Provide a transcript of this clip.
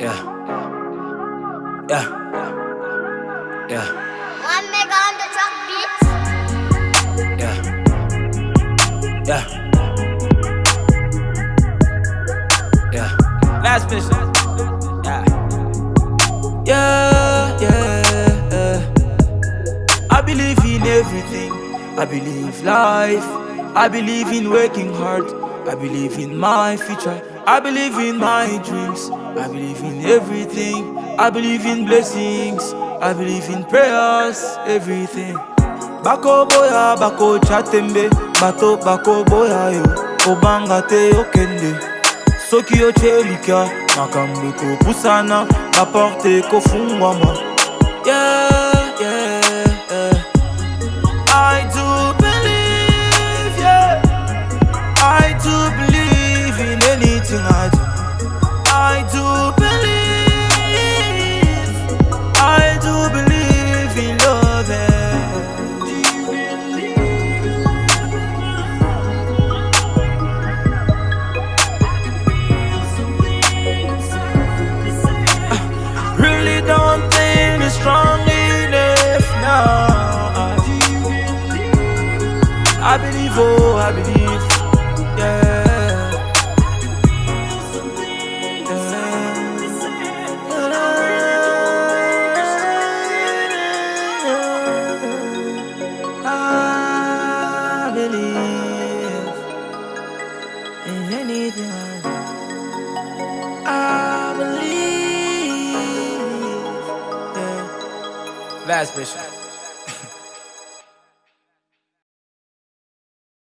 Yeah. Yeah. Yeah. One mega on the truck beats. Yeah. Yeah. Yeah. Last bitch. Yeah. Yeah. Yeah. yeah. I believe in everything. I believe life. I believe in working hard. I believe in my future. I believe in my dreams. I believe in everything. I believe in blessings. I believe in prayers. Everything. Bako boya, bako chatembe. Bato bako boya yo. Obanga te okende. soki ochelika makambo ekopusana baporte ekofungwama yeah, yeah, I believe, yeah. I believe in anything I. I believe. Yeah. Last mission.